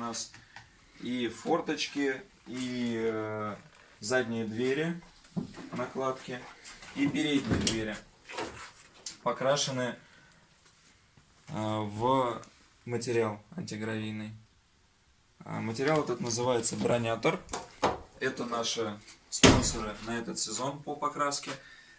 нас и форточки, и э, задние двери, накладки, и передние двери покрашены э, в материал антигравийный. А, Материал этот называется бронятор. Это наши спонсоры на этот сезон по покраске.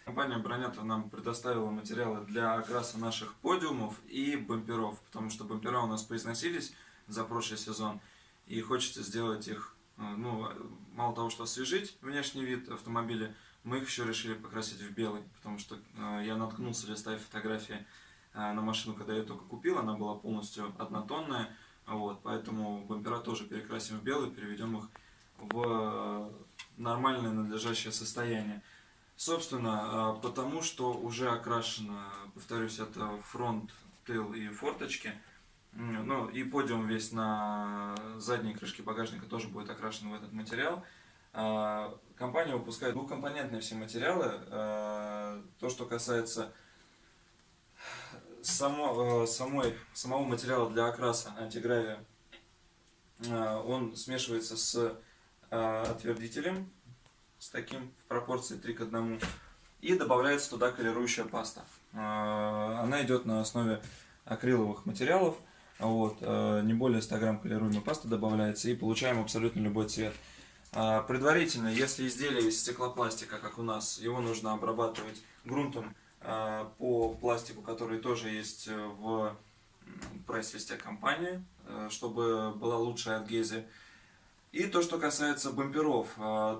Компания Бронятор нам предоставила материалы для окраса наших подиумов и бамперов, потому что бампера у нас поизносились за прошлый сезон, и хочется сделать их, э, ну, мало того, что освежить внешний вид автомобиля, мы их еще решили покрасить в белый, потому что э, я наткнулся, листая фотографии э, на машину, когда я только купил, она была полностью однотонная, вот, поэтому бампера тоже перекрасим в белый, переведем их в нормальное надлежащее состояние. Собственно, потому что уже окрашено, повторюсь, это фронт, тыл и форточки. Ну и подиум весь на задней крышке багажника тоже будет окрашен в этот материал. А, Компания выпускает двухкомпонентные все материалы. Э, То, что касается само, э, самой, самого материала для окраса антигравия, он смешивается с отвердителем, с таким в пропорции 3 к 1, и добавляется туда колирующая паста. Она идет на основе акриловых материалов, вот, э, не более 100 грамм колируемой пасты добавляется, и получаем абсолютно любой цвет. А, Предварительно, если изделие из стеклопластика, как у нас, его нужно обрабатывать грунтом а, по пластику, который тоже есть э, в прайс-листе компании, э, чтобы была лучшая адгезия. И то, что касается бамперов,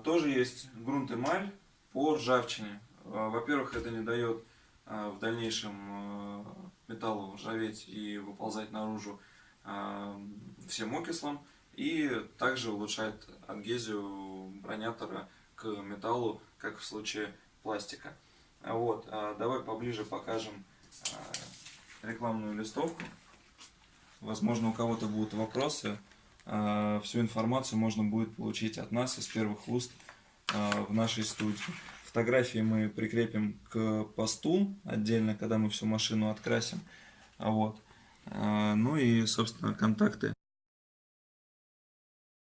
тоже есть грунт эмаль по ржавчине. Во-первых, это не дает в дальнейшем э, металлу ржаветь и выползать наружу а, всем окислом. И также улучшает адгезию бронятора к металлу, как в случае пластика. Вот, а давай поближе покажем а, рекламную листовку. Возможно, у кого-то будут вопросы. А, Всю информацию можно будет получить от нас из первых уст в нашей студии. Фотографии мы прикрепим к посту отдельно, когда мы всю машину открасим. Вот. А, Ну и, собственно, контакты